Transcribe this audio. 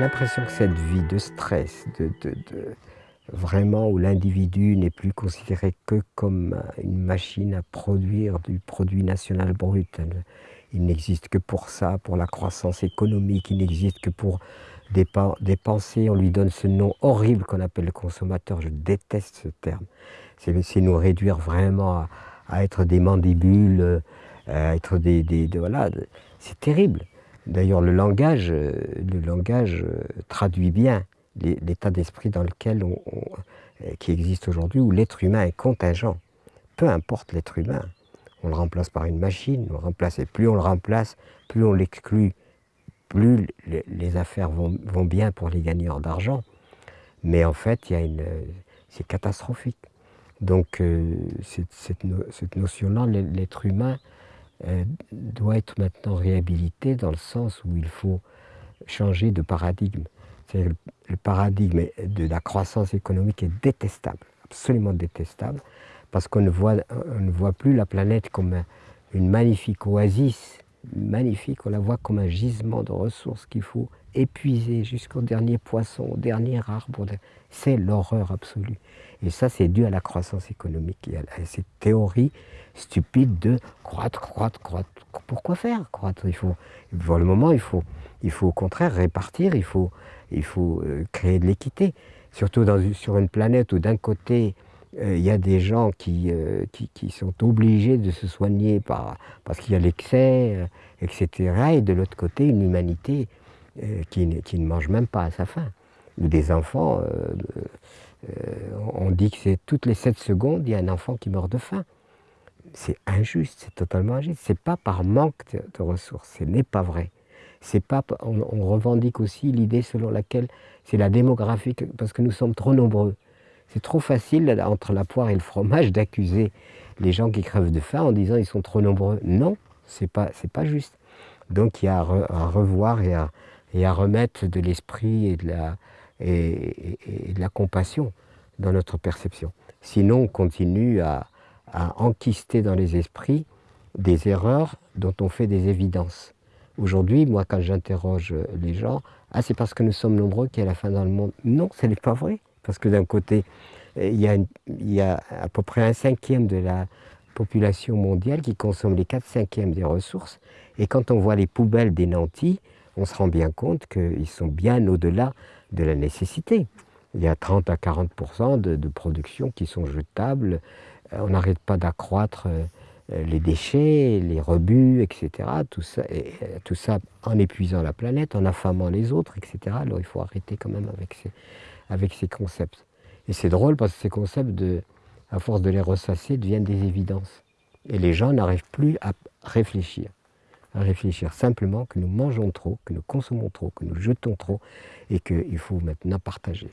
l'impression que cette vie de stress, de, vraiment où l'individu n'est plus considéré que comme une machine à produire du produit national brut. Il n'existe que pour ça, pour la croissance économique, il n'existe que pour dépenser. On lui donne ce nom horrible qu'on appelle le consommateur. Je déteste ce terme. C'est nous réduire vraiment à, être des mandibules, à être des... voilà, c'est terrible. D'ailleurs, le langage, le langage traduit bien l'état d'esprit dans lequel on, qui existe aujourd'hui, où l'être humain est contingent. Peu importe l'être humain, on le remplace par une machine, on le remplace, et plus on le remplace, plus on l'exclut, plus les, affaires vont, bien pour les gagnants d'argent. Mais en fait, c'est catastrophique. Donc euh, cette, notion-là, l'être humain euh, doit être maintenant réhabilité dans le sens où il faut changer de paradigme. Le, le paradigme de la croissance économique est détestable, absolument détestable, parce qu'on ne voit plus la planète comme une magnifique oasis, magnifique, on la voit comme un gisement de ressources qu'il faut épuiser jusqu'au dernier poisson, au dernier arbre. C'est l'horreur absolue. Et ça, c'est dû à la croissance économique et à cette théorie stupide de croître, croître, croître. Pourquoi faire croître? Il faut, Pour le moment, il faut, il faut au contraire répartir, il faut, il faut euh, créer de l'équité. Surtout sur une planète où d'un côté, euh, il y a des gens qui, euh, sont obligés de se soigner par, parce qu'il y a l'excès, etc. Et de l'autre côté, une humanité qui, qui, ne mange même pas à sa faim. Ou des enfants, on dit que c'est toutes les 7 secondes, il y a un enfant qui meurt de faim. C'est injuste, c'est totalement injuste. Ce n'est pas par manque de ressources, ce n'est pas vrai pas, on, revendique aussi l'idée selon laquelle c'est la démographie, parce que nous sommes trop nombreux. C'est trop facile, entre la poire et le fromage, d'accuser les gens qui crèvent de faim en disant ils sont trop nombreux. Non, ce n'est pas, pas juste. Donc il y a à, revoir et à, et à, remettre de l'esprit et, de la, et, de la compassion dans notre perception. Sinon, on continue à, enquister dans les esprits des erreurs dont on fait des évidences. Aujourd'hui, moi, quand j'interroge les gens, ah, c'est parce que nous sommes nombreux qu'il y a la fin dans le monde. Non, ce n'est pas vrai. Parce que d'un côté, il y, a il y, a à peu près un cinquième de la population mondiale qui consomme les 4 cinquièmes des ressources. Et quand on voit les poubelles des nantis, on se rend bien compte qu'ils sont bien au-delà de la nécessité. Il y a 30 à 40 de, de production qui sont jetables. Euh, on n'arrête pas d'accroître euh, euh, les déchets, les rebuts, etc. Tout ça, en épuisant la planète, en affamant les autres, etc. Alors il faut arrêter quand même avec ces, concepts. Et c'est drôle parce que ces concepts, à force de les ressasser, deviennent des évidences. Et les gens n'arrivent plus à réfléchir. À réfléchir simplement que nous mangeons trop, que nous consommons trop, que nous jetons trop, et qu'il faut maintenant partager.